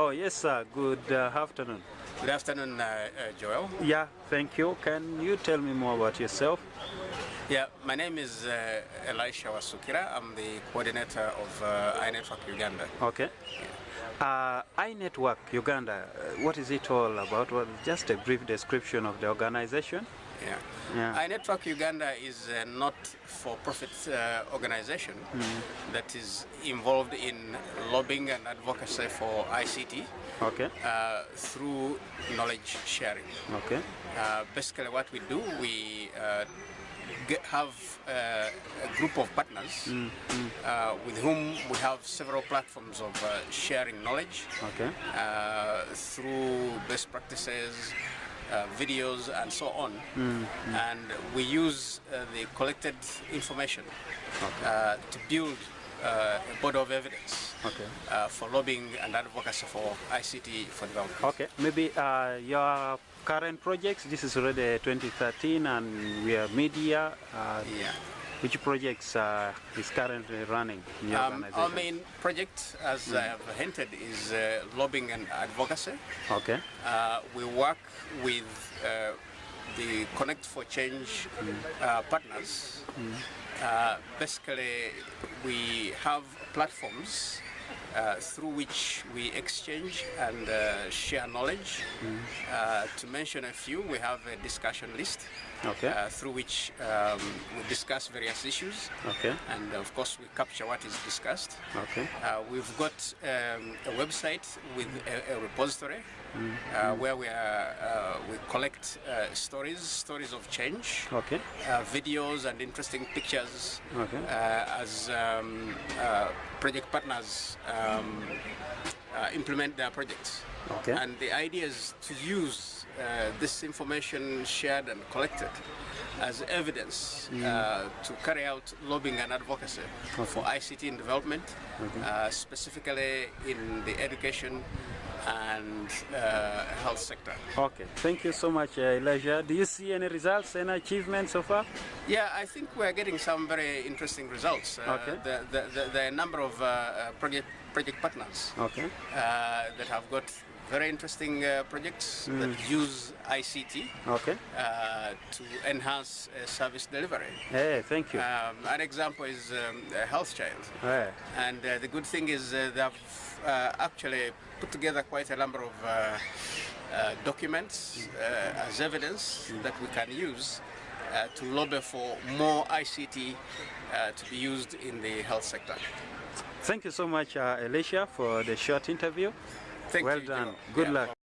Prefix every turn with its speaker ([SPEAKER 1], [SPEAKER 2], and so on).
[SPEAKER 1] Oh, yes, sir. Good uh, afternoon.
[SPEAKER 2] Good afternoon, uh, uh, Joel.
[SPEAKER 1] Yeah, thank you. Can you tell me more about yourself?
[SPEAKER 2] Yeah, my name is uh, Elisha Wasukira. I'm the coordinator of uh, iNetwork Uganda.
[SPEAKER 1] Okay. Uh, iNetwork Uganda, uh, what is it all about? Well, just a brief description of the organization.
[SPEAKER 2] Yeah.
[SPEAKER 1] Yeah.
[SPEAKER 2] iNetwork Uganda is a not-for-profit uh, organization that is involved in lobbying and advocacy for ICT
[SPEAKER 1] Okay.
[SPEAKER 2] uh, through knowledge sharing.
[SPEAKER 1] Okay.
[SPEAKER 2] Uh, basically, what we do, we uh, get, have uh, a group of partners uh, with whom we have several platforms of uh, sharing knowledge
[SPEAKER 1] Okay.
[SPEAKER 2] uh, through best practices, uh, videos, and so on. And we use uh, the collected information uh, to build uh, a body of evidence
[SPEAKER 1] Okay.
[SPEAKER 2] uh, for lobbying and advocacy for ICT for development.
[SPEAKER 1] Okay. Maybe uh, your current projects, this is already 2013 and we are media. Uh,
[SPEAKER 2] Yeah.
[SPEAKER 1] Which projects uh, is currently running in your
[SPEAKER 2] Um,
[SPEAKER 1] organization?
[SPEAKER 2] our main project, as I have hinted, is uh, lobbying and advocacy.
[SPEAKER 1] Okay.
[SPEAKER 2] Uh, we work with uh, the Connect for Change uh, partners. Uh, basically, we have platforms uh, through which we exchange and uh, share knowledge. Uh, to mention a few, we have a discussion list
[SPEAKER 1] Okay.
[SPEAKER 2] uh, through which um, we discuss various issues.
[SPEAKER 1] Okay.
[SPEAKER 2] And of course, we capture what is discussed.
[SPEAKER 1] Okay.
[SPEAKER 2] Uh, we've got um, a website with a, a repository uh, where we, are, uh, we collect uh, stories, stories of change,
[SPEAKER 1] Okay.
[SPEAKER 2] uh, videos and interesting pictures
[SPEAKER 1] Okay.
[SPEAKER 2] uh, as um, uh, project partners um, uh, implement their projects.
[SPEAKER 1] Okay.
[SPEAKER 2] And the idea is to use uh, this information shared and collected as evidence uh, to carry out lobbying and advocacy for ICT in development, uh, specifically in the education and uh, health sector.
[SPEAKER 1] Okay. Thank you so much, uh, Elijah. Do you see any results, any achievements so far?
[SPEAKER 2] Yeah, I think we're getting some very interesting results. Uh,
[SPEAKER 1] Okay.
[SPEAKER 2] the, the, the, a number of uh, uh, project, project partners
[SPEAKER 1] Okay.
[SPEAKER 2] uh, that have got very interesting uh, projects that use ICT
[SPEAKER 1] Okay.
[SPEAKER 2] uh, to enhance uh, service delivery.
[SPEAKER 1] Hey, thank you.
[SPEAKER 2] Um, an example is um, health child.
[SPEAKER 1] Hey.
[SPEAKER 2] And uh, the good thing is uh, they've uh, actually put together quite a number of uh, uh, documents uh, as evidence that we can use uh, to lobby for more ICT uh, to be used in the health sector.
[SPEAKER 1] Thank you so much, uh, Elisha, for the short interview.
[SPEAKER 2] Thank
[SPEAKER 1] well
[SPEAKER 2] you,
[SPEAKER 1] done.
[SPEAKER 2] Joe.
[SPEAKER 1] Good
[SPEAKER 2] Yeah.
[SPEAKER 1] luck.